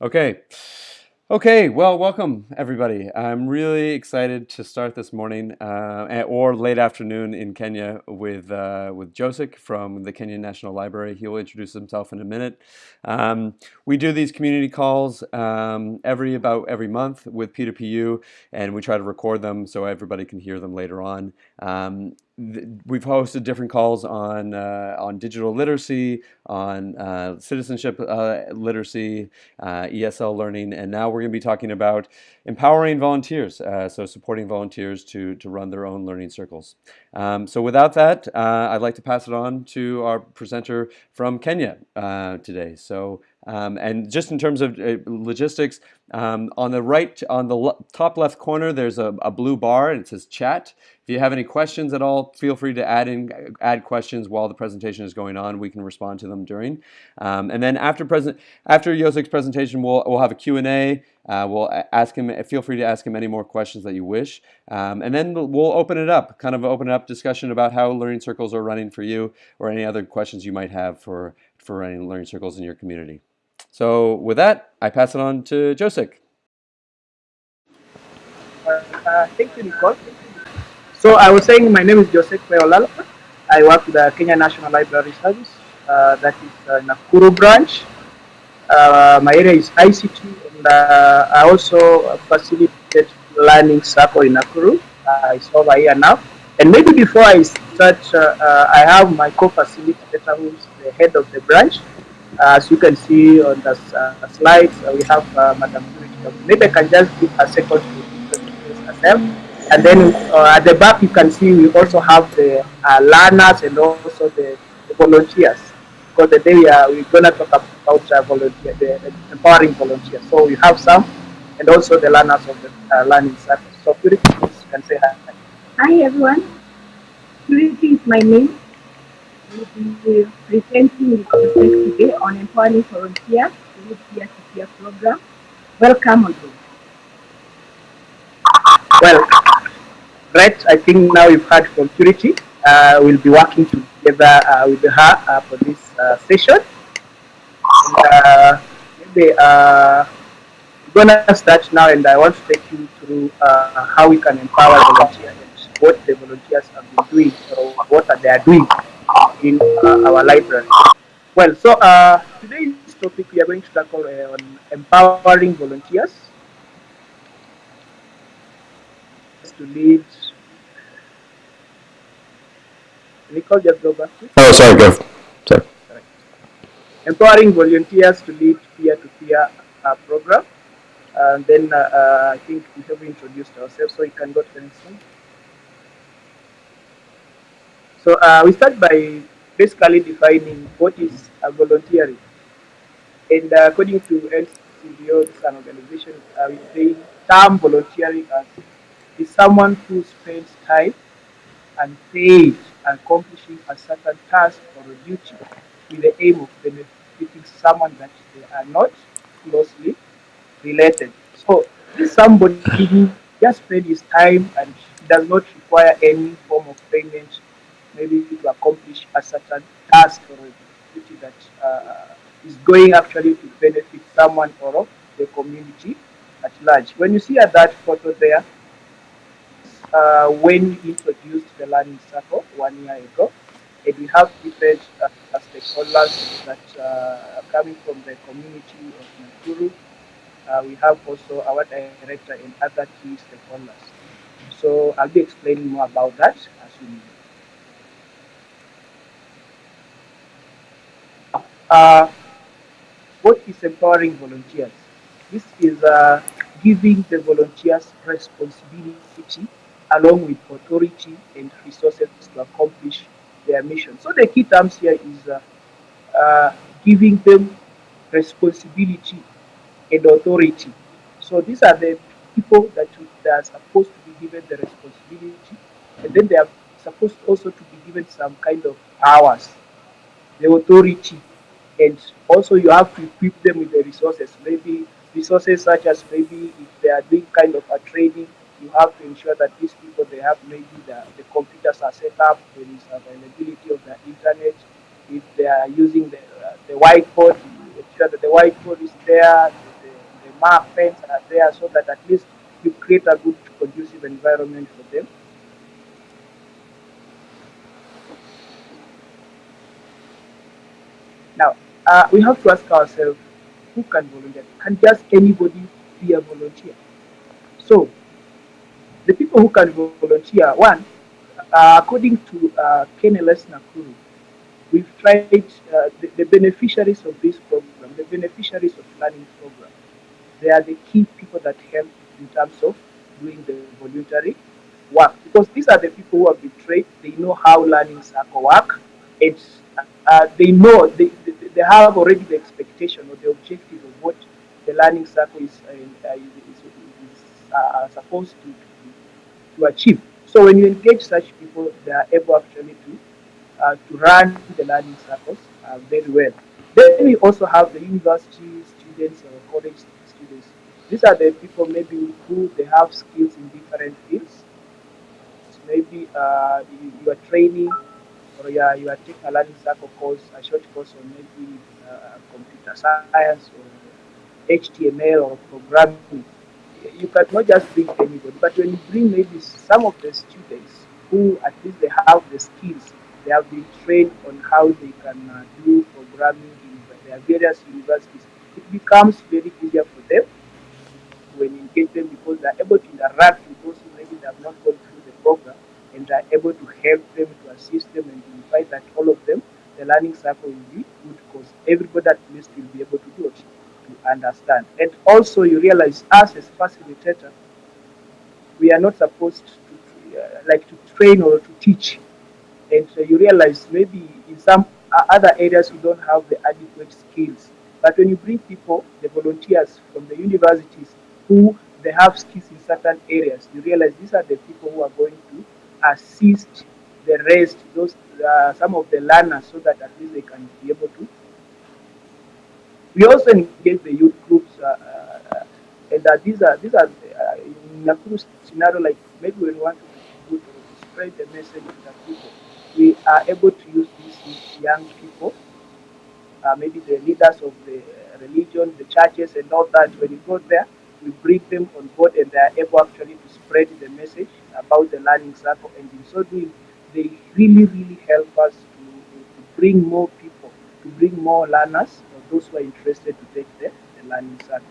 Okay. Okay, well, welcome everybody. I'm really excited to start this morning uh, or late afternoon in Kenya with uh, with Josek from the Kenyan National Library. He will introduce himself in a minute. Um, we do these community calls um, every about every month with P2PU, and we try to record them so everybody can hear them later on. Um, we've hosted different calls on uh, on digital literacy, on uh, citizenship uh, literacy, uh, ESL learning, and now we're going to be talking about empowering volunteers, uh, so supporting volunteers to to run their own learning circles. Um, so without that, uh, I'd like to pass it on to our presenter from Kenya today. So um, and just in terms of uh, logistics, um, on the right, on the top left corner, there's a, a, blue bar and it says chat. If you have any questions at all, feel free to add in add questions while the presentation is going on. We can respond to them during. Um, and then after present after Josek's presentation, we'll we'll have a Q and A. Uh, we'll ask him. Feel free to ask him any more questions that you wish, um, and then we'll open it up. Kind of open up discussion about how learning circles are running for you, or any other questions you might have for for running learning circles in your community. So with that, I pass it on to Josek. Uh, thank you, Nicole. So I was saying my name is Joseph Peolala. I work with the Kenya National Library Service, uh, that is uh, Nakuru branch. Uh, my area is ICT, and uh, I also facilitate learning circle in Nakuru. Uh, it's over here now. And maybe before I start, uh, I have my co-facilitator who is the head of the branch. As you can see on the uh, slides, uh, we have uh, Madam Maybe I can just give a second to introduce herself. And then uh, at the back, you can see we also have the uh, learners and also the, the, volunteers. Because today we are, we're going to talk about uh, volunteer, the, empowering volunteers. So we have some, and also the learners of the uh, learning circle. So Purity, you can say hi. Hi everyone. Purity is my name We'll be presenting the conference today on empowering volunteers through peer-to-peer program. Welcome on board. Well, right, I think now we've heard from Purity. Uh, we'll be working together uh, with her uh, for this uh, session. And, uh, maybe we're gonna start now, and I want to take you through how we can empower volunteers and what the volunteers have been doing or what are they are doing in our library. Well, so today's topic we are going to tackle on empowering volunteers to lead. Nicole, just go back. Oh, sorry, go. Sorry. Empowering volunteers to lead peer-to-peer -peer, uh, program. And then uh, uh, I think we have introduced ourselves, so you can go to the next one. So uh, we start by basically defining what is a volunteering. And uh, according to NCVO, it's an organization, uh, we say term volunteering as is someone who spends time and paid accomplishing a certain task or a duty with the aim of benefiting someone that they are not closely related. So somebody who just spend his time and does not require any form of payment maybe to accomplish a certain task or a duty that uh, is going actually to benefit someone or the community at large. When you see at that photo there, uh, when we introduced the learning circle one year ago, and we have different uh, stakeholders that uh, are coming from the community of Nakuru. Uh, we have also our director and other key stakeholders. So I'll be explaining more about that as we move. Uh, what is empowering volunteers? This is uh, giving the volunteers responsibility along with authority and resources to accomplish their mission. So the key terms here is uh, uh, giving them responsibility and authority. So these are the people that, that are supposed to be given the responsibility and then they are supposed also to be given some kind of powers, the authority and also you have to equip them with the resources maybe resources such as maybe if they are doing kind of a training you have to ensure that these people they have maybe the, the computers are set up there is availability of the internet if they are using the, uh, the whiteboard ensure that the whiteboard is there the, markers are there so that at least you create a good conducive environment for them. Now, uh, we have to ask ourselves, who can volunteer? Can just anybody be a volunteer? So, the people who can volunteer, one, uh, according to uh, KNLS Nakuru, we've tried uh, the, the, beneficiaries of this program, the beneficiaries of learning program. They are the key people that help in terms of doing the voluntary work because these are the people who have been trained. They know how learning circle work. It's uh, they know they, they, they, have already the expectation or the objective of what the learning circle is, uh, is, is uh, supposed to, to, achieve. So when you engage such people, they are able actually to uh, to run the learning circles uh, very well. Then we also have the university students or college students. These are the people maybe who they have skills in different fields. So maybe uh, you, you, are training or you are, you are taking a learning circle course, a short course on maybe uh, computer science or HTML or programming. You cannot just bring anybody, but when you bring maybe some of the students who at least they have the skills they have been trained on how they can uh, do programming in their various universities. It becomes very easier for them when you engage them because they're able to interact with those who maybe they have not gone through the program and they're able to help them, to assist them, and invite that all of them, the learning cycle will be good because everybody at least will be able to do it, to understand. And also you realize us as facilitator, we are not supposed to uh, like to train or to teach and so you realize maybe in some other areas you don't have the adequate skills. But when you bring people, the volunteers from the universities who they have skills in certain areas, you realize these are the people who are going to assist the rest, those uh, some of the learners, so that at least they can be able to. We also engage the youth groups, uh, uh, and uh, these are these are in a scenario like maybe we want to, spread the message to the people we are able to use these young people, maybe the leaders of the religion, the churches, and all that. When you go there, we bring them on board, and they are able actually to spread the message about the learning circle. And in so doing, they really, really help us to, to bring more people, to bring more learners, those who are interested to take the, the learning circle.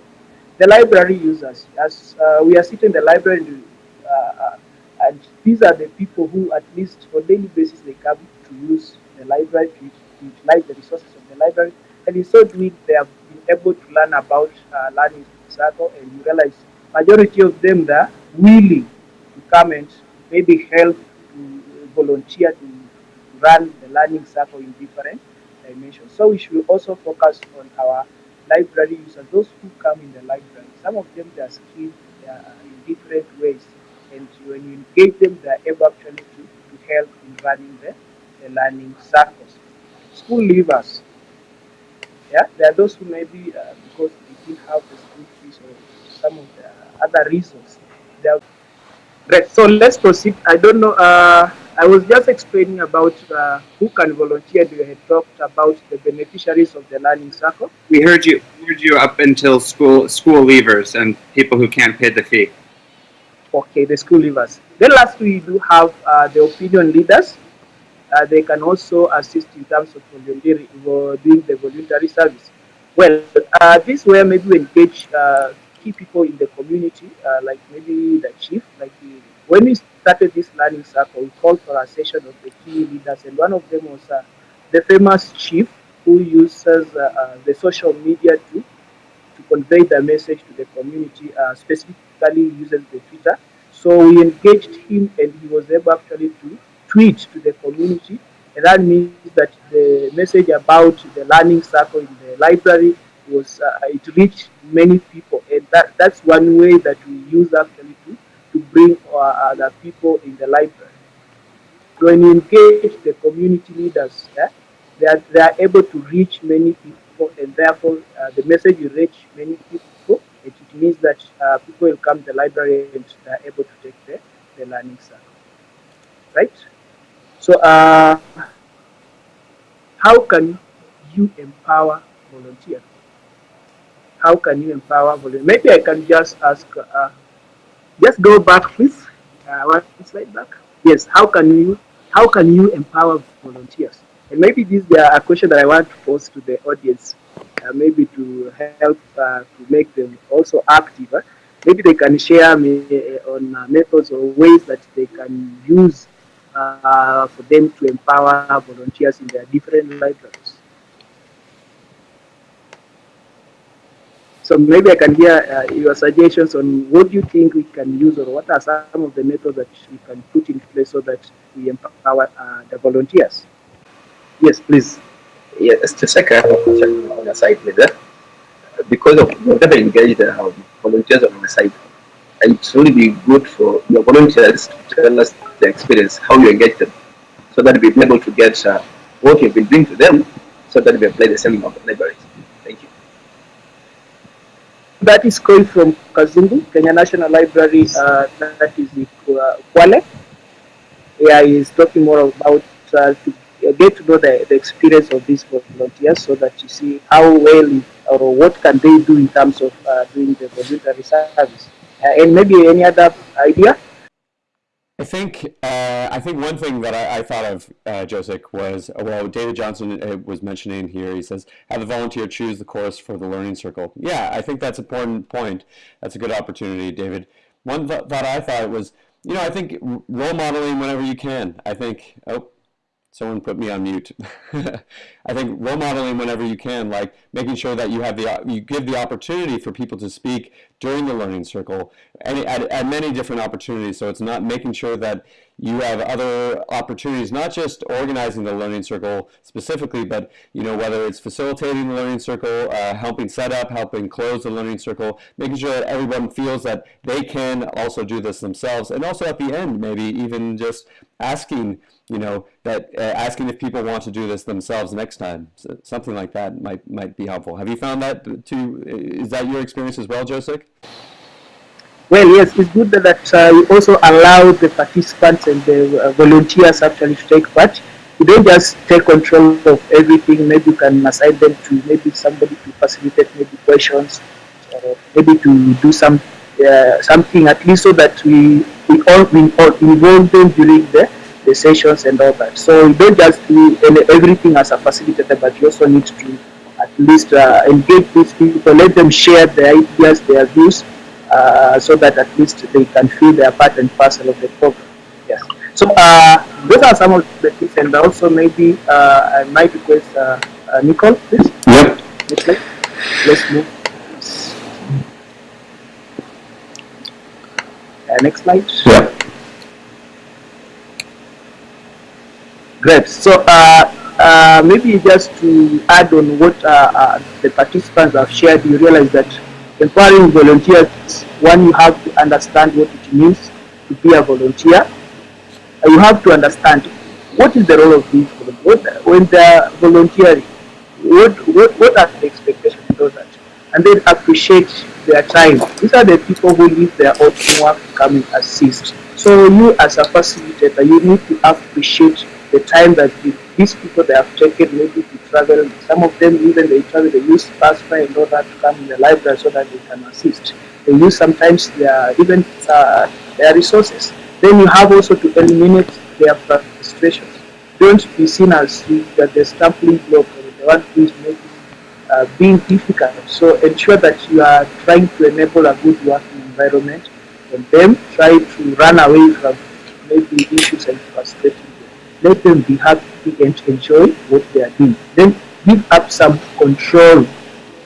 The library users, as uh, we are sitting in the library, uh, uh and these are the people who, at least on daily basis, they come to use the library, to, to utilize the resources of the library. And in so doing, they have been able to learn about uh, learning circle, and you realize majority of them are willing to come and maybe help to volunteer to run the learning circle in different dimensions. So we should also focus on our library users, those who come in the library. Some of them they are skilled in different ways and when you engage them, they are able actually to, to help in running the, the learning circles. School leavers, yeah, there are those who maybe uh, because they didn't have the school fees or some of the other reasons. They are Right, so let's proceed. I don't know. Uh, I was just explaining about uh, who can volunteer. You had talked about the beneficiaries of the learning circle. We heard you We heard you up until school school leavers and people who can't pay the fee. Okay, the school leavers. Then lastly, we do have uh, the opinion leaders. Uh, they can also assist in terms of volunteering, doing the voluntary service. Well, uh, this where maybe we engage uh, key people in the community, uh, like maybe the chief. Like the, when we started this learning circle, we called for a session of the key leaders, and one of them was uh, the famous chief who uses the social media to to convey the message to the community, specifically uses the Twitter. So we engaged him and he was able actually to tweet to the community. And that means that the message about the learning circle in the library was, uh, it reached many people. That, that's one way that we use actually to, to bring uh, other people in the library. When you engage the community leaders, yeah, they, are, they are able to reach many people and therefore uh, the message will reach many people it, it means that uh, people will come to the library and they are able to take the, the learning circle. Right? So, uh, how can you empower volunteers? How can you empower volunteers? Maybe I can just ask, uh, just go back, please. Uh, one slide back. Yes, how can you how can you empower volunteers? And maybe this is a question that I want to pose to the audience, uh, maybe to help uh, to make them also active. Uh, maybe they can share me uh, on uh, methods or ways that they can use for them to empower volunteers in their different libraries. So maybe I can hear uh, your suggestions on what do you think we can use or what are some of the methods that we can put in place so that we empower uh, the volunteers. Yes, please. Yes, just a second on the side leader. Because of whatever engaged uh, volunteers on the site, it's really be good for your volunteers to tell us the experience, how you engage them, so that we'll be able to get uh, what you've been doing to them, so that we apply the same of the libraries. That is going from Kazungu, Kenya National Library, uh, that is in Kwale. Yeah, he's talking more about uh, to get to know the, the experience of these volunteers so that you see how well or what can they do in terms of uh, doing the voluntary service. Uh, and maybe any other idea? I think uh, I think one thing that I, I thought of, uh, was uh, well, David Johnson uh, was mentioning here. He says, "Have the volunteer choose the course for the learning circle." Yeah, I think that's an important point. That's a good opportunity, David. One th thought I thought was, you know, I think role modeling whenever you can. I think, oh, someone put me on mute. I think role modeling whenever you can, like making sure that you have the you give the opportunity for people to speak during the learning circle, at, at many different opportunities. So it's not making sure that you have other opportunities, not just organizing the learning circle specifically, but you know whether it's facilitating the learning circle, uh, helping set up, helping close the learning circle, making sure that everyone feels that they can also do this themselves, and also at the end, maybe even just asking you know, that uh, asking if people want to do this themselves next time, so something like that might might be helpful. Have you found that to? Is that your experience as well, Joseph? Well, yes, it's good that uh, we also allow the participants and the uh, volunteers actually to take part. You don't just take control of everything. Maybe you can assign them to maybe somebody to facilitate maybe questions, or maybe to do some uh, something at least so that we we all we all involve them during the the sessions and all that. So you don't just do everything as a facilitator, but you also need to least uh, engage these people, let them share their ideas, they're views, uh, so that at least they can feel their part and parcel of the program. Yes. So uh, those are some of the things, and also maybe uh, I might request uh, uh, Nicole, please. Yep. Next slide. Let's move. next slide. Yep. Great. So uh, uh, maybe just to add on what uh, uh, the participants have shared, you realize that empowering volunteers, one, you have to understand what it means to be a volunteer. you have to understand what is the role of these volunteers. When they're volunteering, what, what, what are the expectations of that? And then appreciate their time. These are the people who leave their own work to come and assist. So you as a facilitator, you need to appreciate the time that the, these people they have taken maybe to travel, some of them even they travel, they use fare in order to come in the library so that they can assist. They use sometimes their even uh, their resources. Then you have also to eliminate their frustrations. Don't be seen as that the stumbling block or the one who is making uh, being difficult. So ensure that you are trying to enable a good working environment and then try to run away from maybe issues and frustrating let them be happy and enjoy what they are doing. Then give up some control,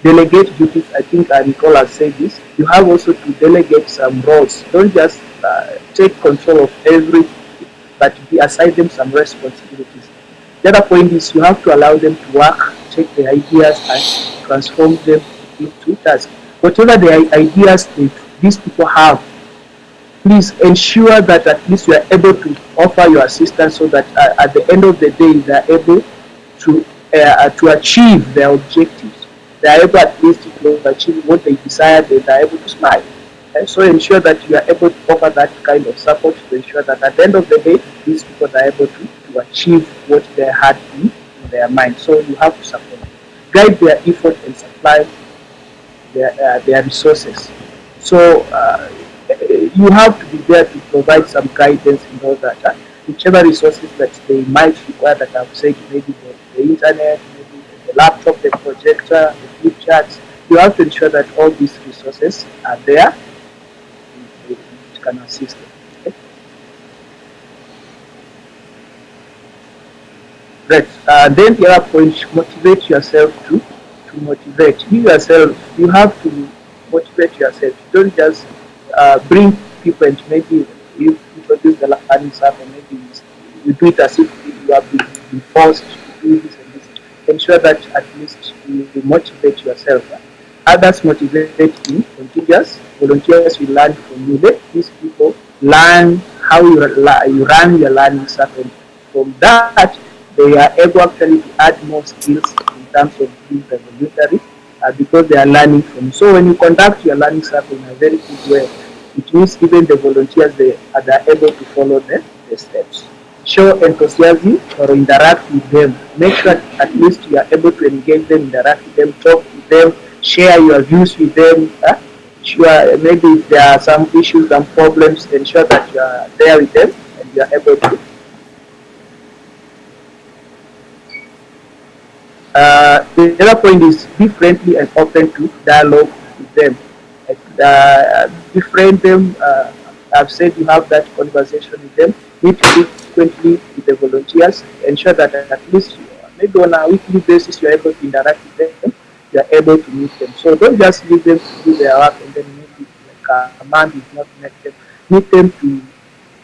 delegate duties. I think I recall I said this. You have also to delegate some roles. Don't just uh, take control of everything, but be assign them some responsibilities. The other point is you have to allow them to work, take the ideas and transform them into tasks. Whatever the ideas that these people have, please ensure that at least you are able to offer your assistance so that uh, at the end of the day they are able to uh, to achieve their objectives. They are able at least to achieve what they desire, they are able to smile. And so ensure that you are able to offer that kind of support to ensure that at the end of the day, these people are able to, to achieve what they had in, in their mind. So you have to support, guide their effort and supply their, uh, their resources. So uh, you have to be there to provide some guidance in all that. Uh, whichever resources that they might require that I've said, maybe the, the internet, maybe the laptop, the projector, the flip charts, you have to ensure that all these resources are there it can assist them. Right. Uh, then the other point, motivate yourself to to motivate. You yourself, you have to motivate yourself. You don't just uh, bring people and maybe you introduce the learning and maybe you do it as if you have been forced to do this and this. Ensure that at least you, you motivate yourself. Others motivate you, contagious. Volunteers will learn from you. Let these people learn how you, you run your learning circle. From that, they are able actually to add more skills in terms of being revolutionary uh, because they are learning from. So when you conduct your learning circle in a very good way, it means even the volunteers they are, able to follow the, the steps. Show enthusiasm or interact with them. Make sure at least you are able to engage them, interact with them, talk with them, share your views with them. Sure, maybe if there are some issues and problems, ensure that you are there with them and you are able to. Uh, the other point is be friendly and open to dialogue with them. Uh, befriend them. Uh, I've said you have that conversation with them. Meet frequently with the volunteers. Ensure that at least maybe on a weekly basis you are able to interact with them you are able to meet them. So don't just leave them to do their work and then maybe like a man is not met them. Meet them to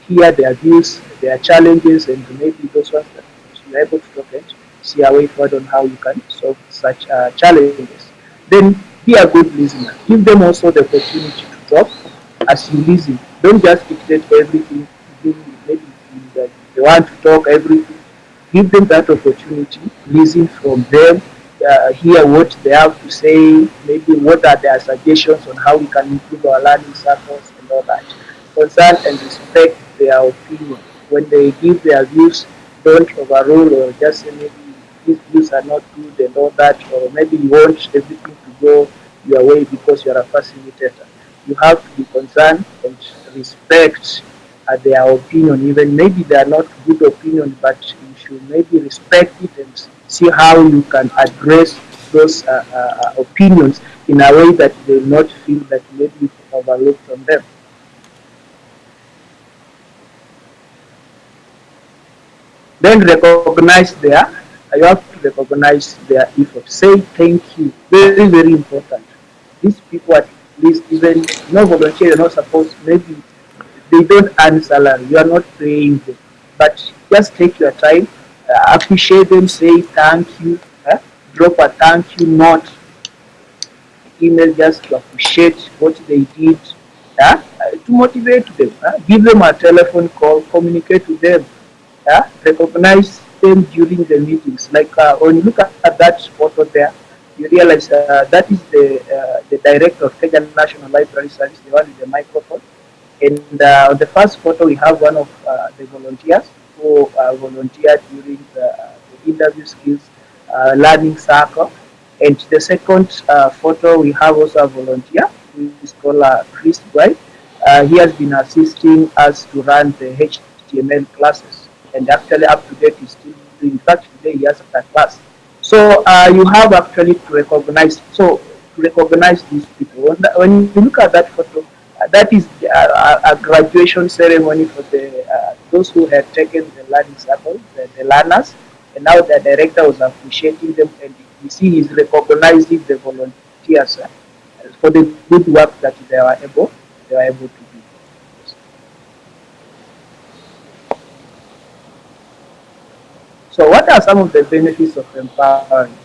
hear their views, their challenges, and maybe those ones that you are able to talk and see a way forward on how you can solve such uh, challenges. Then be a good listener. Give them also the opportunity to talk as you listen. Don't just dictate everything. Maybe they want to talk everything. Give them that opportunity. Listen from them uh, hear what they have to say, maybe what are their suggestions on how we can improve our learning circles and all that. Concern and respect their opinion. When they give their views, don't overrule or just say maybe these views are not good and all that, or maybe you want everything to go your way because you are a facilitator. You have to be concerned and respect uh, their opinion, even maybe they are not good opinion, but you should maybe respect it and see how you can address those uh, uh, opinions in a way that they will not feel that maybe you overlooked from them. Then recognize their, you have to recognize their effort. Say thank you. Very, very important. These people at least even no volunteer, you're not supposed, maybe they don't earn salary, you are not paying them. But just take your time uh, appreciate them, say thank you, uh, drop a thank you note, email just to appreciate what they did, uh, to motivate them, give them a telephone call, communicate with them, recognize them during the meetings. Like uh, when you look at, at that photo there, you realize uh, that is the uh, the director of Kenya National Library Service, the one with the microphone. And uh, on the first photo, we have one of uh, the volunteers who uh, volunteered during the, the interview skills uh, learning circle. And the second photo, we have also a volunteer who is called Chris Bright. he has been assisting us to run the HTML classes. And actually, up to date, he's still doing. In fact, today he has a class. So uh, you have actually to recognize. So recognize these people. When, you look at that photo, uh, that is a, a, graduation ceremony for the uh, those who had taken the learning circle, the, the learners, and now the director was appreciating them, and you see he's recognizing the volunteers uh, for the good work that they were able they were able to So, what are some of the benefits of empowering?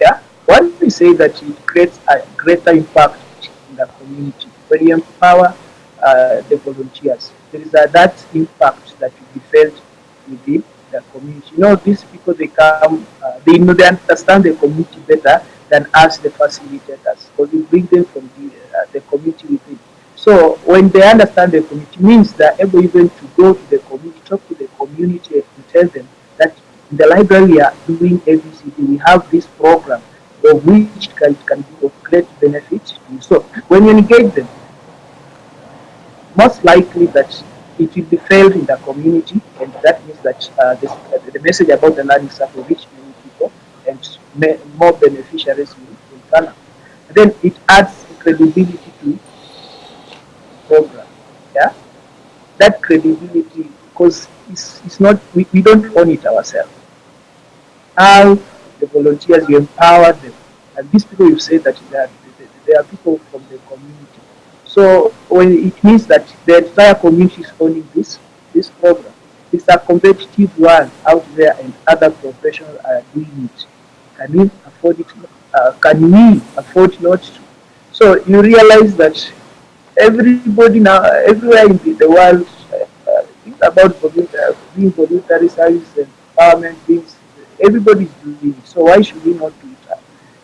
Yeah, one we say that it creates a greater impact in the community. When you empower uh, the volunteers, there is a, that impact that will be felt within the community. You know, these people, they come, uh, they know, they understand the community better than us, the facilitators, because we bring them from the, uh, the community within. So when they understand the community, means they're able even to go to the community, talk to the community, tell them that in the library we are doing ABCD, we have this program of which can, can be of great benefit. So, when you engage them, most likely that it will be felt in the community, and that means that uh, this, uh, the message about the learning circle reach many people and more beneficiaries will, will turn up. Then it adds credibility to program. Yeah, that credibility because it's, it's not we, we don't own it ourselves. How the volunteers you empower them, and these people you say that they are, they are people from the community. So when it means that the entire community is owning this this program, it's a competitive one out there, and other professionals are doing it. Can we afford it? Uh, can we afford not to? So you realize that everybody now, everywhere in the, world, about being voluntary and empowerment things. Everybody is doing it. So why should we not do it?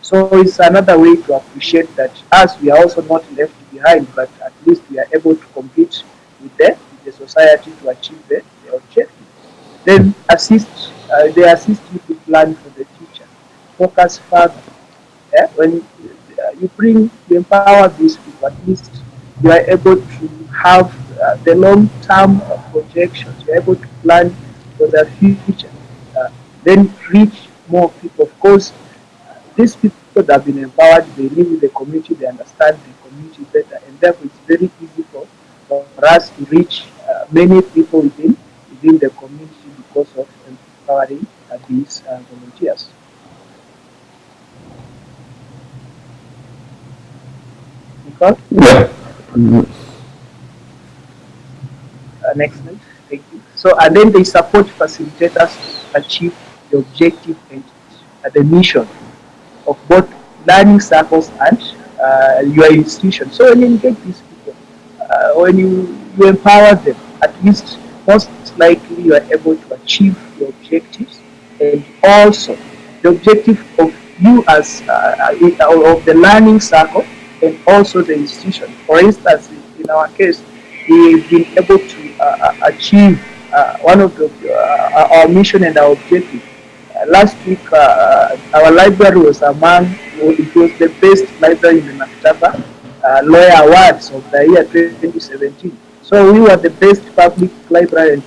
So it's another way to appreciate that us, we are also not left behind, but at least we are able to compete with the, with the society to achieve the, the objective. Then assist, uh, they assist you to plan for the future. Focus further. Yeah? When uh, you bring, you empower these people, at least you are able to have uh, the long-term projections. Are able to plan for the future. Uh, then reach more people. Of course, uh, these people that have been empowered, they live in the community, they understand the community better, and therefore it's very easy for, for us to reach uh, many people within within the community because of empowering uh, these volunteers. Yeah. Slide. Thank you. So, and then they support facilitators to achieve the objective and the mission of both learning circles and uh, your institution. So, when you engage these people, uh, when you, you empower them, at least most likely you are able to achieve your objectives and also the objective of you as uh, uh of the learning circle and also the institution. For instance, in our case, we've been able to uh, uh achieve uh, one of the, uh, our mission and our objective. Uh, last week, uh, our library was among, it was the best library in the Maktaba Lawyer Awards of the year 2017. So we were the best public library and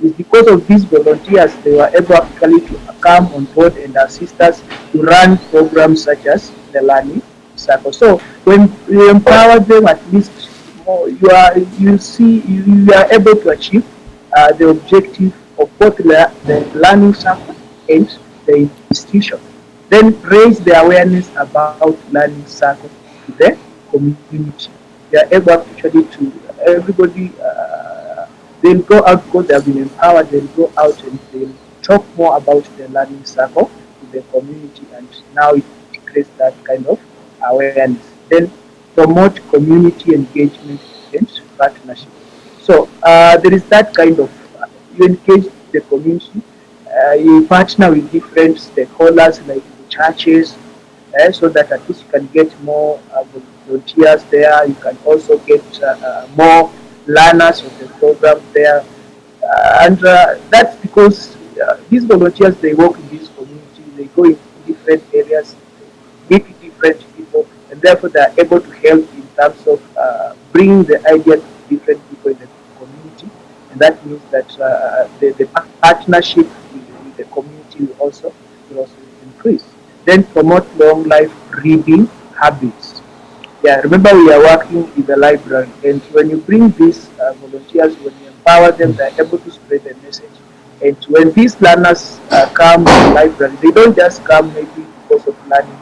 it's because of these volunteers they were able actually to come on board and assist us to run programs such as the learning circle. So when you empower them, at least you are you see you, are able to achieve uh, the objective of both the, the learning circle and the institution. Then raise the awareness about learning circle to the community. They are able actually to everybody. Uh, they'll go out because they have been empowered. They'll go out and they'll talk more about the learning circle to the community, and now it creates that kind of awareness. Then promote community engagement and partnership. So uh, there is that kind of, uh, you engage the community, uh, you partner with different stakeholders like the churches, uh, so that at least you can get more uh, volunteers there. You can also get uh, more learners of the program there. and that's because these volunteers, they work in this community, they go in different areas, meet different therefore they are able to help in terms of uh, bringing the idea to different people in the community, and that means that uh, the, the, partnership with, with, the community will also, will also increase. Then promote long life reading habits. Yeah, remember we are working in the library, and when you bring these uh, volunteers, when you empower them, they are able to spread the message. And when these learners uh, come to the library, they don't just come maybe because of learning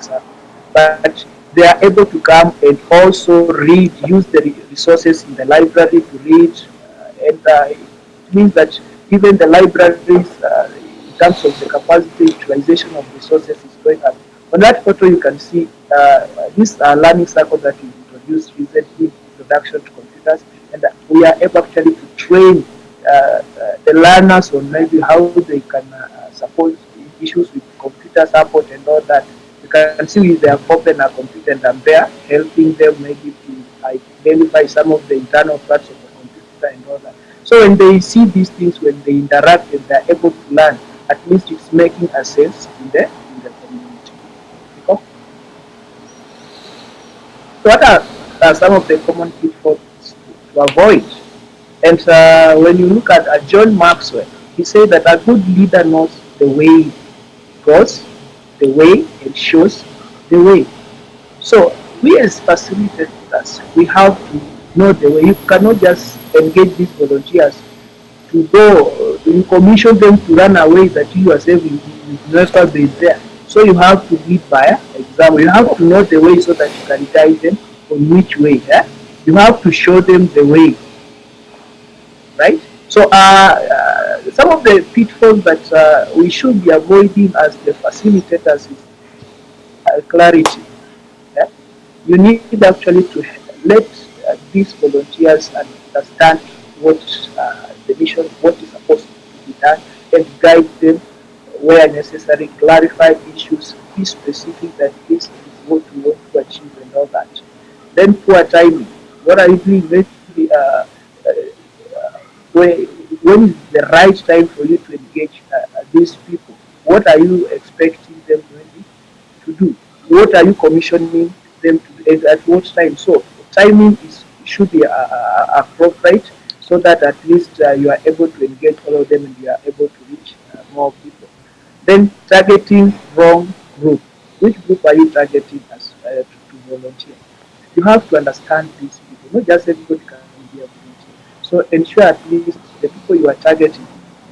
but they are able to come and also read, use the resources in the library to read. Uh, and uh, it means that even the libraries, uh, in terms of the capacity utilization of resources, is going up. On that photo, you can see uh, this uh, learning circle that we introduced recently, introduction to computers, and we are able actually to train uh, the learners on maybe how they can support issues with computer support and all that you can see they have opened a computer and they're helping them maybe to identify some of the internal parts of the computer and all that. So when they see these things, when they interact and they're able to learn, at least it's making a sense in the in the community. So what are, are some of the common pitfalls to avoid? And uh, when you look at uh, John Maxwell, he said that a good leader knows the way goes, the way and shows the way. So we as facilitators, we have to know the way. You cannot just engage these volunteers to go, you commission them to run away that you yourself will never be there. So you have to lead by example. You have to know the way so that you can guide them on which way. Yeah? You have to show them the way. Right? So uh, uh, some of the pitfalls that uh, we should be avoiding as the facilitators is uh, clarity. Yeah? You need actually to let uh, these volunteers understand what uh, the mission, what is supposed to be done, and guide them where necessary, clarify issues, be specific that this is what we want to achieve and all that. Then poor timing. What are you doing? Maybe, uh, uh, uh, when, is the right time for you to engage uh, these people? What are you expecting them really to do? What are you commissioning them to do? At what time? So timing is should be uh, uh, appropriate so that at least uh, you are able to engage all of them and you are able to reach uh, more people. Then targeting wrong group. Which group are you targeting as uh, to, to, volunteer? You have to understand these people. Not just everybody can be a volunteer. So ensure at least the people you are targeting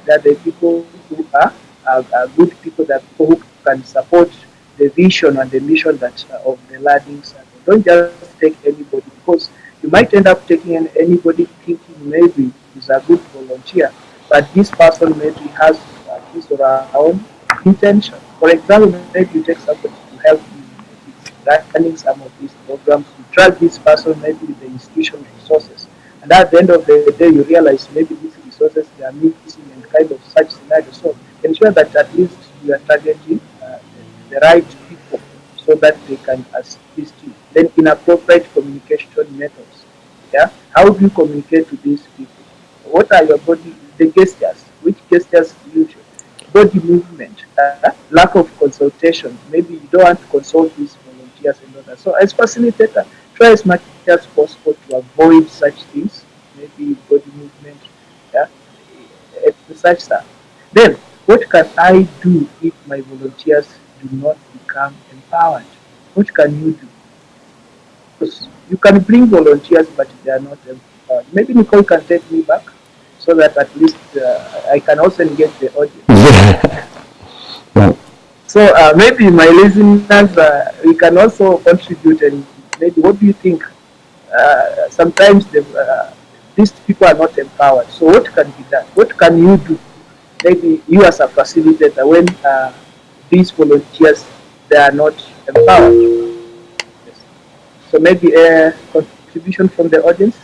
that the people who are, are, are good people, that people who can support the vision and the mission that uh, of the learning center. Don't just take anybody because you might end up taking anybody thinking maybe is a good volunteer, but this person maybe has his or her own intention. For example, maybe you take somebody to help you running some of these programs, you trust this person maybe with the institution resources, and at the end of the day you realize maybe these resources they are missing and kind of such scenario. So ensure that at least you are targeting uh, the, the right people so that they can assist you. Then inappropriate communication methods. Yeah, how do you communicate to these people? What are your body, the gestures? Which gestures you Body movement, uh, lack of consultation. Maybe you don't want to consult these volunteers and that. So as facilitator, try as much as possible to avoid such things. Maybe body movement, yeah, such stuff. Then, what can I do if my volunteers do not become empowered? What can you do? Because you can bring volunteers, but they are not empowered. Maybe Nicole can take me back so that at least uh, I can also engage the audience. yeah. So uh, maybe my listeners, uh, we can also contribute and maybe what do you think? Uh, sometimes the, uh, these people are not empowered. So what can be done? What can you do? Maybe you as a facilitator when uh, these volunteers they are not empowered. Yes. So maybe a contribution from the audience.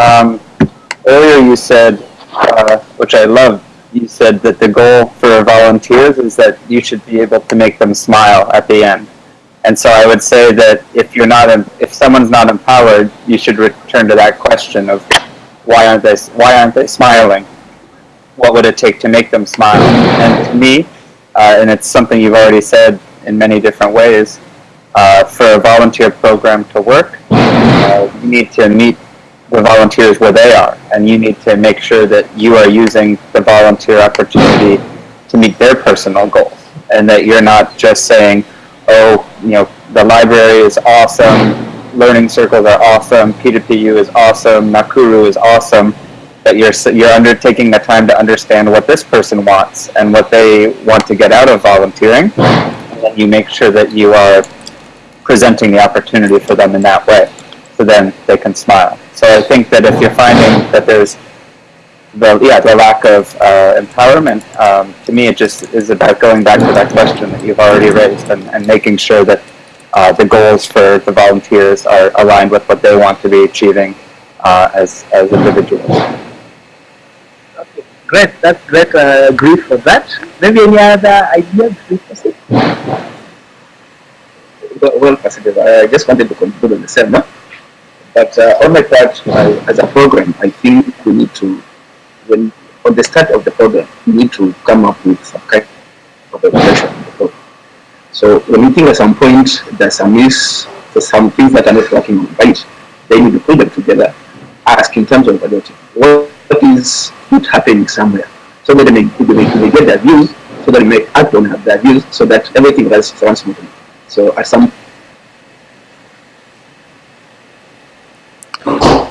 Um, earlier you said, uh, which I love, you said that the goal for volunteers is that you should be able to make them smile at the end. And so I would say that if you're not, if someone's not empowered, you should return to that question of why aren't they, why aren't they smiling? What would it take to make them smile? And to me, uh, and it's something you've already said in many different ways, uh, for a volunteer program to work, uh, you need to meet the volunteers where they are, and you need to make sure that you are using the volunteer opportunity to meet their personal goals, and that you're not just saying, "Oh, you know, the library is awesome, learning circles are awesome, P2PU is awesome, Nakuru is awesome." That you're you're undertaking the time to understand what this person wants and what they want to get out of volunteering, and then you make sure that you are presenting the opportunity for them in that way so then they can smile. So I think that if you're finding that there's the yeah the lack of uh, empowerment, um, to me it just is about going back to that question that you've already raised and, and making sure that uh, the goals for the volunteers are aligned with what they want to be achieving uh, as as individuals. Okay, great. That's great. I agree for that. Maybe any other ideas? Well, well, I just wanted to conclude on the same. No? But uh, on my part, I, as a program, I think we need to, when on the start of the program, we need to come up with some kind of evaluation. So when you think at some point there's some miss, there's some things that are not working right, then you put them together, ask in terms of evaluating what, what is not happening somewhere, so that they may, they may, they get their views, so that they may act on their views, so that everything runs smoothly. So at some Oh,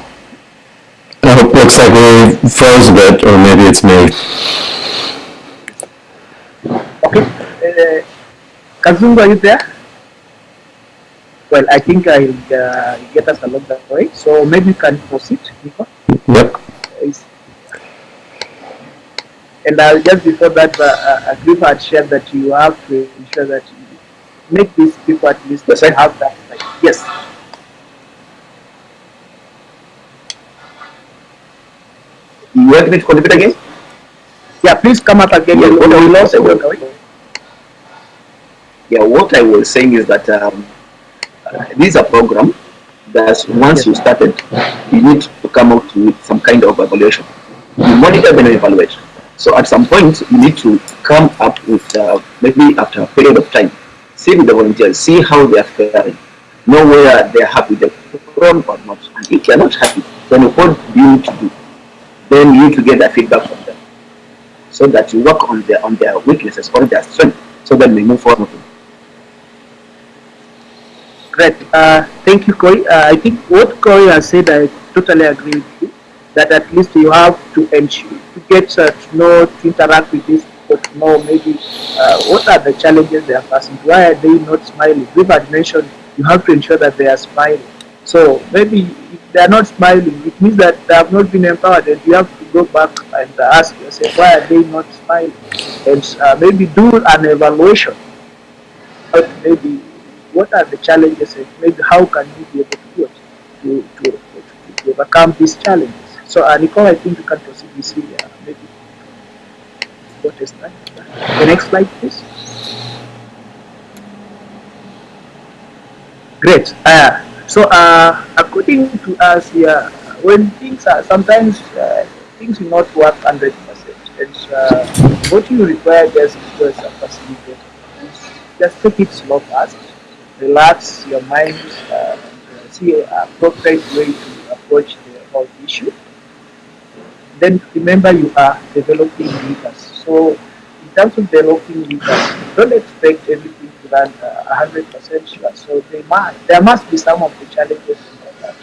looks like we froze a bit, or maybe it's me. Okay. Uh, are you there? Well, I think I'll uh, get us along that way. So maybe you can proceed, Nico. Yep. And uh, just before that, uh, uh, Agrippa had shared that you have to ensure that you make these people at least have that. Like, yes. You want me to contribute again? Yeah, please come up again. Yeah, what I you will say was- Yeah, what I was saying is that um, uh, this is a program that once you started, you need to come out with some kind of evaluation. You monitor then evaluate. So at some point, you need to come up with uh, maybe after a period of time, see with the volunteers, see how they are faring, know where they are happy with the program or not. And if they are not happy, then what do you need to do? Then you need to get that feedback from them, so that you work on their on their weaknesses or their strength, so that we move forward. Great. Uh, thank you, Corey. Uh, I think what Corey has said, I totally agree with you. That at least you have to ensure to get uh, to know, to interact with these people, to know maybe uh, what are the challenges they are facing. Why are they not smiling? We've mentioned you have to ensure that they are smiling. So maybe if they are not smiling, it means that they have not been empowered, and you have to go back and ask yourself why are they not smiling, and uh, maybe do an evaluation. But maybe what are the challenges and maybe how can you be able to do it to, to, to, to overcome these challenges. So uh, Nicole, I think you can proceed with the, uh, maybe what is that? The next slide, please. Great. Uh, so uh, according to us here, when things are sometimes uh, things will not work hundred percent, and uh, what you require just as a facilitator is just take it slow first relax your mind, uh, and see an appropriate way to approach the whole issue. Then remember you are developing leaders. So in terms of developing leaders, don't expect everything to run uh, a hundred percent sure. So they must, there must be some of the challenges in that.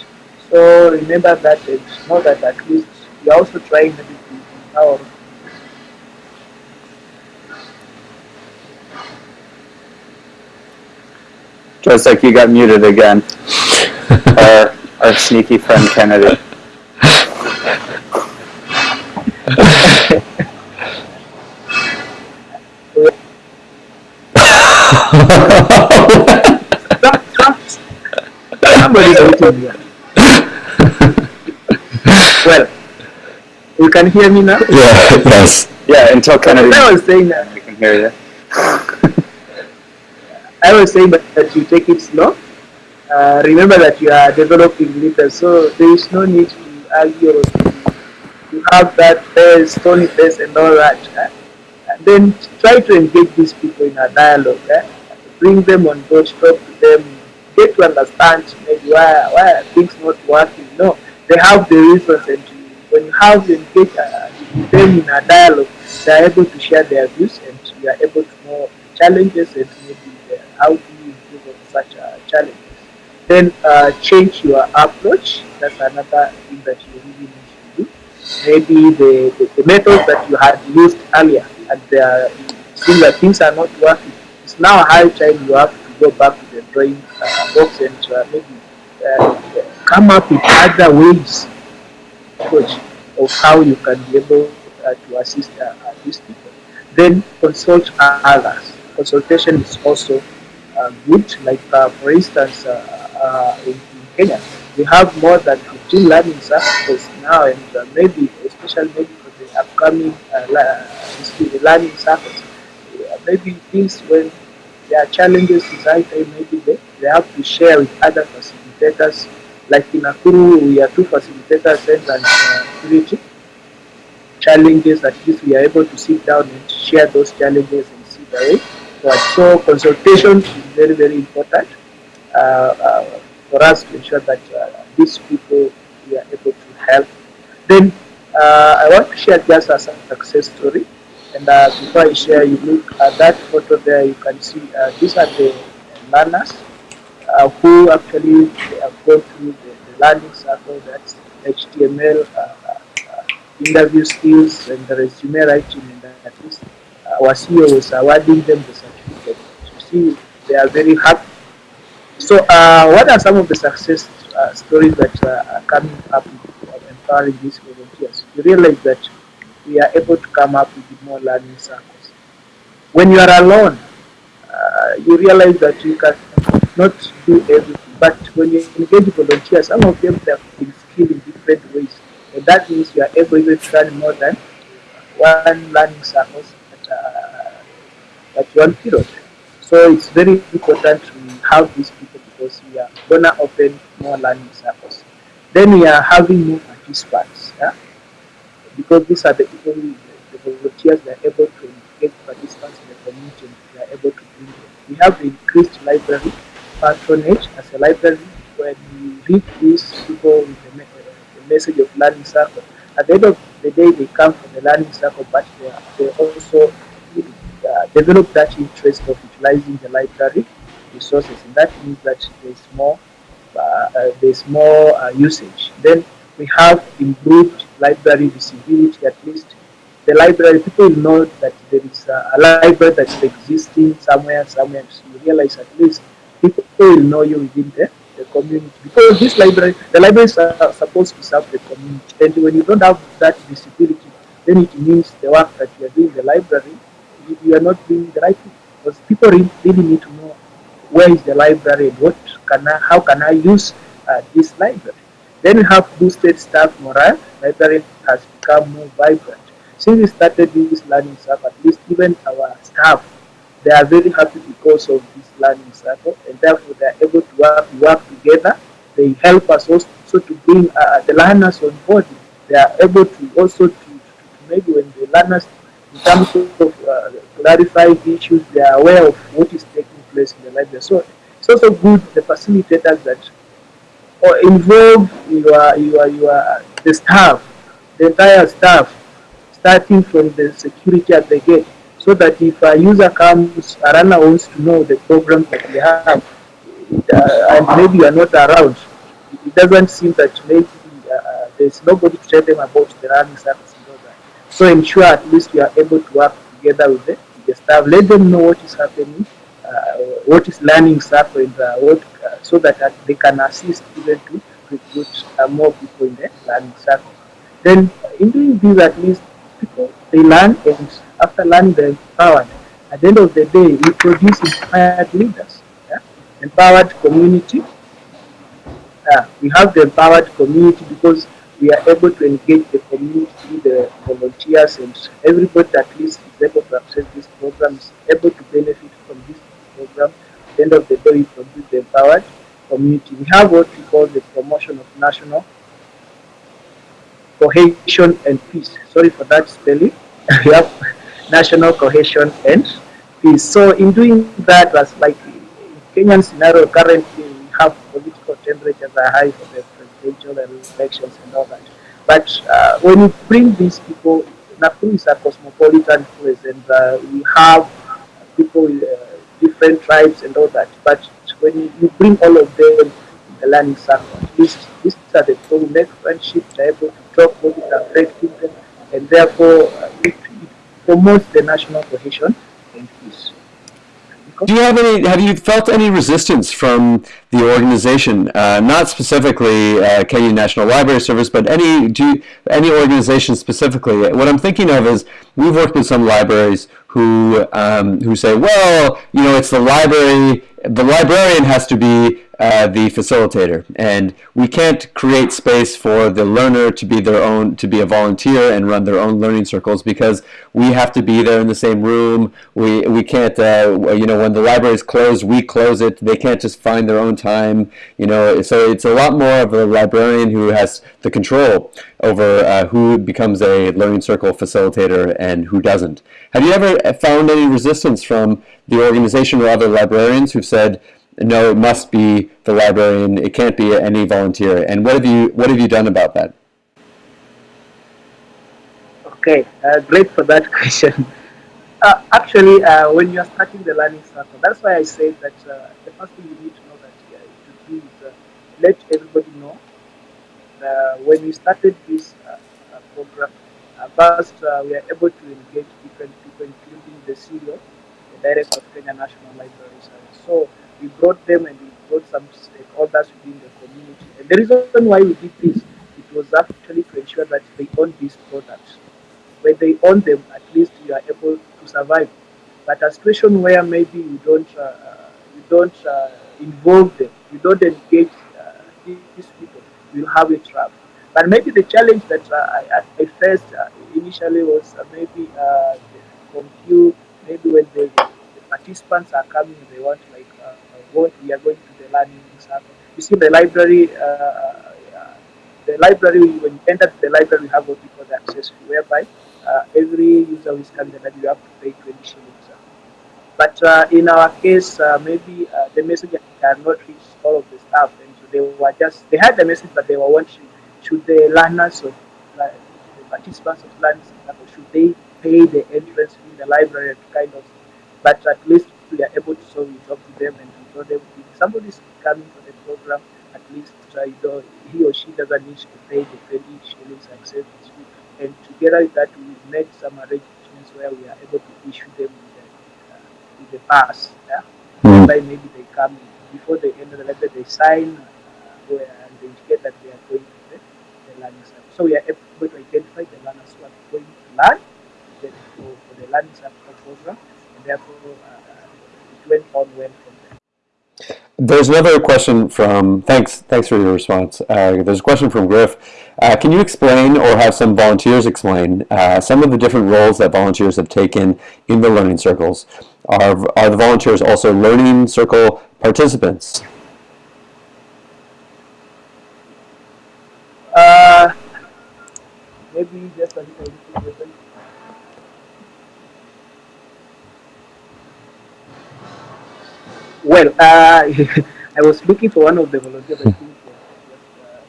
So remember that and know that at least you're also trying maybe to empower Just like you got muted again. our, our sneaky friend Kennedy. Somebody's waiting here. well, you can hear me now? Yeah, yes. Yeah, until Kennedy, I was saying that we can hear you. I was saying that, that you take it slow. Uh, remember that you are developing leaders, so there is no need to argue or to, to have that face, stony face, and all that. eh? And then try to engage these people in a dialogue. eh? Bring them on board, talk to them, get to understand maybe why why are things not working. No, they have the reasons, and you- when you have uh, with them in a dialogue, they are able to share their views, and you are able to know challenges and maybe uh, how do you improve on such challenges. Then uh, change your approach. That's another thing that you really need to do. Maybe the, the, the methods that you had used earlier and they seeing that things are not working. It's now high time you have to go back to the drawing uh, box and uh, maybe uh, come up with other ways approach of how you can be able uh, to assist uh, these people. Then consult others. Consultation is also uh, good. Like uh, for instance, uh, uh, in, in Kenya, we have more than 15 learning circles now, and maybe especially maybe for the upcoming learning circles, maybe things when there are challenges in time, maybe they, they have to share with other facilitators. Like in Nakuru, we are two facilitators and uh, challenges, at least we are able to sit down and share those challenges and see the way forward. So consultation is very, very important uh, uh, for us to ensure that uh, these people we are able to help. Then uh, I want to share just as a success story. And uh, before I share, you look at that photo there, you can see these are the learners uh, who actually have gone through the, the learning circle, that's HTML, uh, uh, interview skills, and the resume writing, and at least our CEO was awarding them the certificate. You see, they are very happy. So, uh, what are some of the success uh, stories that uh, are coming up with empowering these volunteers? You realize that we are able to come up with more learning circles. When you are alone, uh, you realize that you can not do everything. But when you engage volunteers, some of them have been skilled in different ways. And that means you are able to run more than one learning circle at, uh, at one period. So it's very important to have these people because we are gonna open more learning circles. Then we are having more participants. Yeah? Because these are the people, who, the volunteers, they are able to engage participants in the community and they are able to bring them. We have the increased library patronage as a library when we read these people with the, the message of learning circle. At the end of the day, they come from the learning circle, but they, are, they also uh, develop that interest of utilizing the library resources, and that means that there's more uh, uh, there's more uh, usage. Then we have improved library visibility. At least the library people know that there is a, a library that's existing somewhere, somewhere. So you realize at least people will know you within the, the community because this library, the libraries are supposed to serve the community, and when you don't have that visibility, then it means the work that you are doing in the library, you, are not doing the right thing because people really, need to know where is the library and what can I, how can I use uh, this library. Then we have boosted staff morale. Library has become more vibrant. Since we started this learning circle, at least even our staff, they are very happy because of this learning circle, and therefore they are able to work, work together. They help us also to bring uh, the learners on board. They are able to also to, to, maybe when the learners, in terms of uh, clarifying issues, they are aware of what is taking place in the library. So it's also good the facilitators that or involve your your your the staff, the entire staff, starting from the security at the gate, so that if a user comes, a runner wants to know the program that they have, uh, and maybe you are not around, it doesn't seem that maybe uh, there's nobody to tell them about the running service and all that. So ensure at least you are able to work together with the, with the staff. Let them know what is happening uh, what is learning circle and uh, what, uh, so that they can assist even to recruit more people in the learning circle. Then in doing this, at least people they learn and after learning they're empowered. At the end of the day, we produce inspired leaders, yeah? empowered community. Uh, we have the empowered community because we are able to engage the community, the volunteers, and everybody at least is able to access this program, is able to benefit from this program. At the end of the day, we produce the empowered community. We have what we call the promotion of national cohesion and peace. Sorry for that spelling. national cohesion and peace. So in doing that, as like Kenyan scenario currently, we have political temperatures are high for the presidential elections and all that. But uh, when you bring these people, Nakuru is a cosmopolitan place, and uh, we have people, uh, different tribes and all that. But when you bring all of them in the learning circle, least these are the people who make friendships, they're able to talk what is affecting them, and therefore uh, promotes the national cohesion and peace. Do you have any? Have you felt any resistance from the organization? Uh, not specifically uh, Kenya National Library Service, but any do you, any organization specifically? What I'm thinking of is we've worked with some libraries who um, who say, well, you know, it's the library. The librarian has to be uh, the facilitator. And we can't create space for the learner to be their own, to be a volunteer and run their own learning circles because we have to be there in the same room. We, we can't, uh, you know, when the library is closed, we close it. They can't just find their own time, you know. So it's a lot more of a librarian who has the control over uh, who becomes a learning circle facilitator and who doesn't. Have you ever found any resistance from the organization or other librarians who've said, no, it must be the librarian. It can't be any volunteer. And what have you what have you done about that? Okay, uh, great for that question. Uh, actually, uh, when you are starting the learning circle, that's why I said that uh, the first thing you need to know that uh, to do is uh, let everybody know. that when we started this program, first we are able to engage different people, including the CEO, the director of Kenya National Library Service. So we brought them and we brought some stakeholders within the community. And the reason why we did this, it was actually to ensure that they own these products. When they own them, at least you are able to survive. But a situation where maybe you don't, uh, you don't uh, involve them, you don't engage uh, these people, you'll have a trap. But maybe the challenge that uh, I, I, faced uh, initially was uh, maybe from you, maybe when the, the, participants are coming, they want like we are going to the learning circle. You see the library, uh, uh, the library, when you enter the library, we have what we call the access fee, whereby uh, every user who coming the library, you have to pay 20 shillings. But uh, in our case, maybe the message cannot reach all of the staff, and so they were just, they had the message, but they were wondering, should the learners of the participants of learning should they pay the entrance in the library kind of, but at least we are able to solve it up to them and so they, if somebody is coming for the program, at least uh, you know, he or she doesn't need to pay the 20 shillings access fee. And together with that, we made some arrangements where we are able to issue them with the, uh, with the pass. Yeah? Mm. By maybe they come before the end of the letter, they sign uh, where, and they indicate that they are going to the, the learning circle. So we are able to identify the learners who are going to learn for, for the learning circle program, and therefore uh, it went on well there's another question from, thanks, thanks for your response. Uh, there's a question from Grif. Uh, can you explain or have some volunteers explain uh, some of the different roles that volunteers have taken in the learning circles? Are, are the volunteers also learning circle participants? Uh, maybe just a little Well, uh, I was looking for one of the volunteers. I think uh,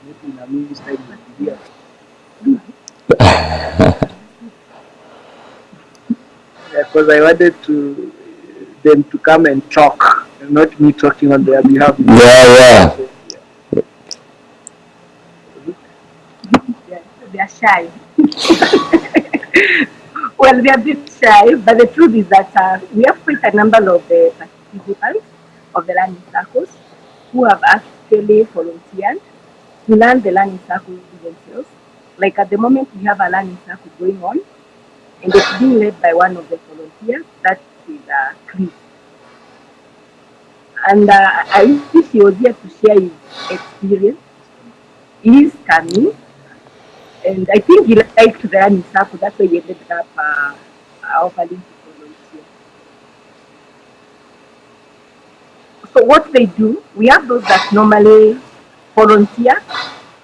maybe in a minute time here. Because I wanted to them to come and talk, and not me talking on their behalf. Yeah, yeah. yeah they are shy. well, they are a bit shy, but the truth is that uh, we have quite a number of the participants of the learning circles who have actually volunteered to learn the learning circles themselves. Like at the moment, we have a learning circle going on, and it's being led by one of the volunteers, that is uh, Chris. And uh, I wish he was here to share his experience. He is coming, and I think he liked the learning circle, that's why he ended up uh, offering So what they do, we have those that normally volunteer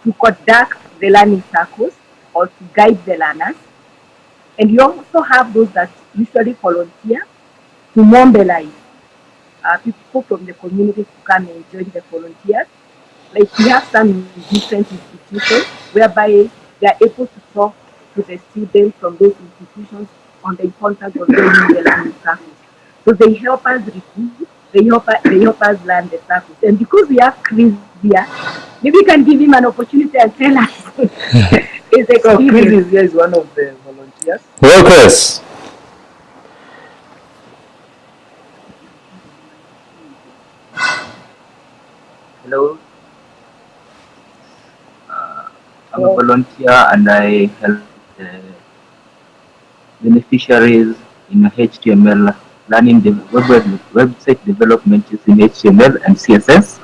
to conduct the learning circles or to guide the learners. And you also have those that usually volunteer to mobilize uh, people from the community to come and join the volunteers. Like we have some different institutions whereby they are able to talk to the students from those institutions on the importance of the learning circles. So they help us recruit they help, they help us learn the surface. And because we have Chris here, maybe we can give him an opportunity and tell us his experience. So Chris is, here is one of the volunteers. Hello, Chris. Hello. Uh, I'm a volunteer and I help the beneficiaries in HTML learning the web, website development using HTML and CSS.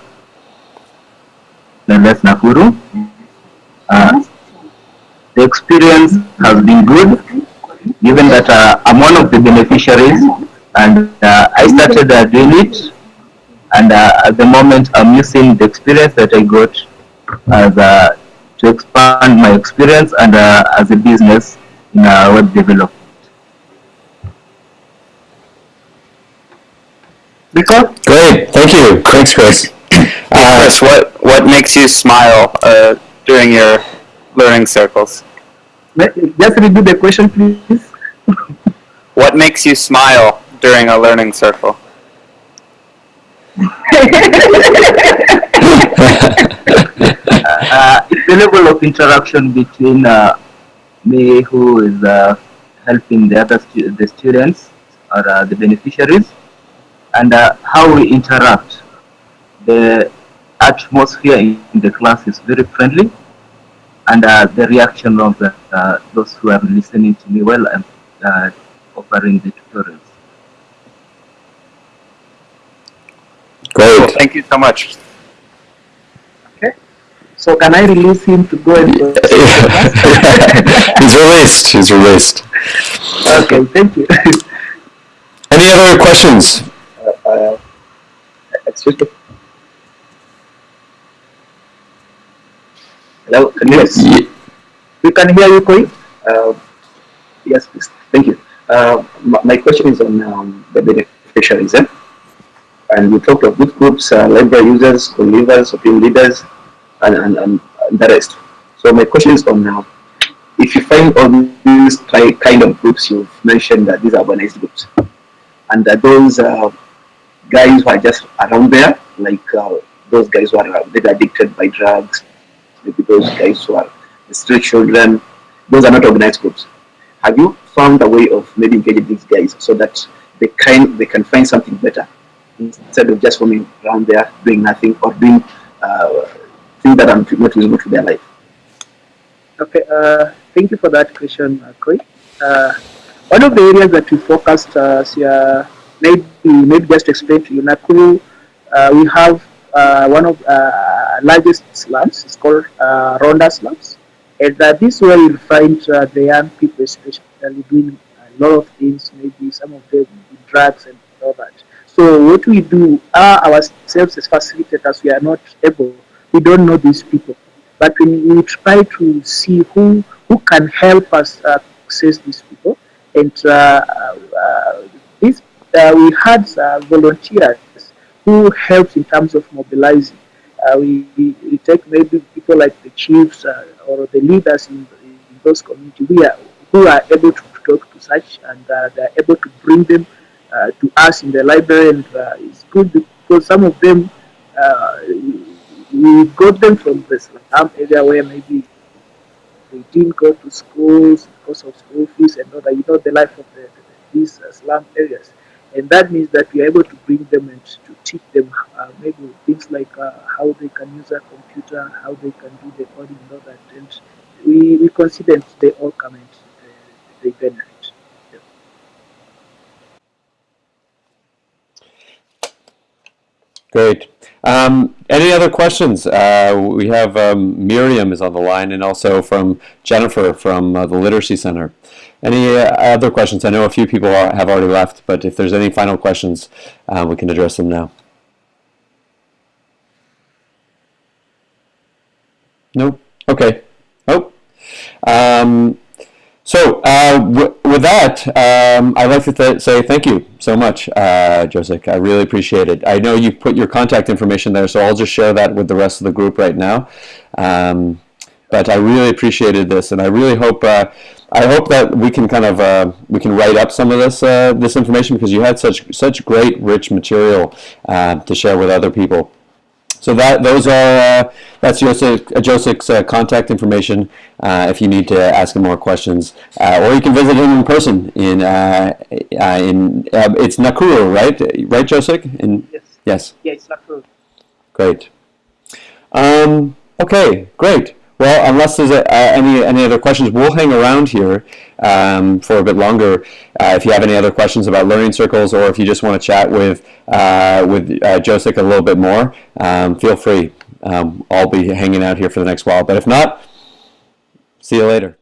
Nonetheless, Nakuru. Uh, the experience has been good, given that uh, I'm one of the beneficiaries, and uh, I started uh, doing it, and uh, at the moment I'm using the experience that I got as uh, to expand my experience and as a business in web development. Because Great, thank you. Thanks, Chris. Uh, Chris, what what makes you smile uh, during your learning circles? just repeat the question, please. What makes you smile during a learning circle? uh, it's the level of interaction between uh, me who is uh, helping the other stu- the students or uh, the beneficiaries and uh, how we interact the atmosphere in the class is very friendly and uh, the reaction of the, uh, those who are listening to me well I'm uh, offering the tutorials. Well, Great. thank you so much. Okay. So can I release him to go and He's released. He's released. Okay, thank you. Any other questions? Uh, uh, excuse me. Hello, can you hear we can hear you, Koi. Uh, yes, please. Thank you. Uh, my, question is on um, the beneficiaries. Eh? And you talked of good groups, uh, library users, co-leaders, opinion leaders, and, and, and, and the rest. So my question is on now, if you find all these kind of groups you've mentioned that these are organized groups, and that those uh, guys who are just around there, like uh, those guys who are uh, maybe addicted by drugs, maybe those guys who are street children, those are not organized groups. Have you found a way of maybe engaging these guys so that they can they can find something better instead of just roaming around there doing nothing or doing uh, things that are not useful to their life? Okay, uh, thank you for that question, Koi. Uh, one of the areas that we focused, uh, maybe maybe just to explain to you, Nakuru, uh, we have uh, one of uh, largest slums. It's called uh, Rhonda slums, and uh, this is where you'll find uh, the young people, especially doing a lot of things. Maybe some of them drugs and all that. So what we do, uh, ourselves as facilitators, we are not able. We don't know these people but we, we try to see who who can help us uh, access these people. And uh, we had uh, volunteers who helped in terms of mobilizing. Uh, we, we, we take maybe people like the chiefs uh, or the leaders in, in those communities who are, who are able to talk to such and uh, they're able to bring them uh, to us in the library. And it's good because some of them we got them from the slum area where maybe they didn't go to schools because of school fees and all that. You know the life of the, the, these slum areas, and that means that we are able to bring them and to teach them uh, maybe things like uh, how they can use a computer, how they can do the coding and all that. And we, we consider they all come and uh, they benefit. Yeah. Great. Um, any other questions? Uh, we have um, Miriam is on the line, and also from Jennifer from uh, the Literacy Center. Any other questions? I know a few people are, have already left, but if there's any final questions, uh, we can address them now. Nope. Okay. Nope. Um, so uh, with that, um, I'd like to th- say thank you so much, uh, Joseph. I really appreciate it. I know you put your contact information there, so I'll just share that with the rest of the group right now. Um, but I really appreciated this, and I really hope uh, I hope that we can kind of uh, we can write up some of this uh, this information because you had such such great rich material uh, to share with other people. So that those are uh, that's Joseph, uh, Joseph's uh, contact information uh, if you need to ask him more questions, uh, or you can visit him in person in uh, uh, in uh, it's Nakuru, right? Right, Joseph? In Yes. yes, Yeah, it's true. great. Um, okay, great. Well, unless there's a, uh, any any other questions, we'll hang around here um, for a bit longer. Uh, if you have any other questions about learning circles, or if you just want to chat with uh, with uh, Joseph a little bit more, um, feel free. um, I'll be hanging out here for the next while. But if not, see you later.